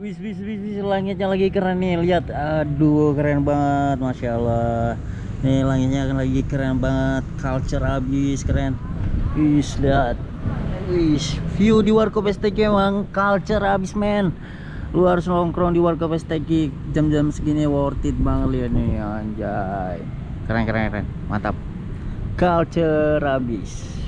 Wis wis wis wis langitnya lagi keren nih lihat. Aduh keren banget masya Allah. Nih langitnya lagi keren banget culture abis keren. Wis lihat. Wis view di Warkop STG emang culture abis men. Lu harus nongkrong di Warkop STG jam-jam segini worth it banget lihat nih anjay. Keren keren keren. Mantap. Culture abis